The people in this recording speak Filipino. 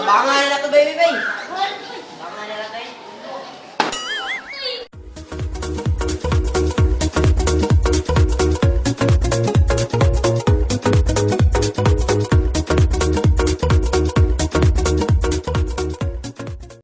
Abangan na to, baby, baby.